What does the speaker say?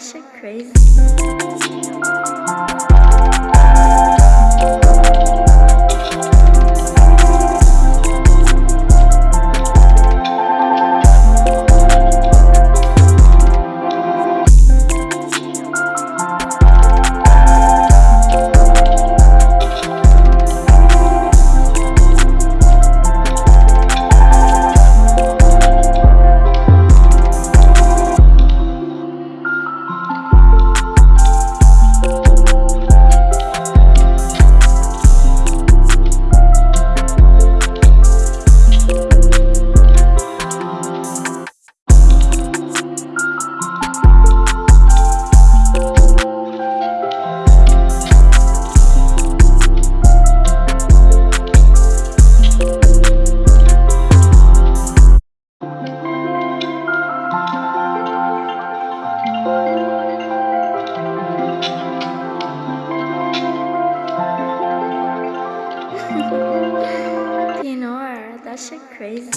shit crazy. Shit crazy.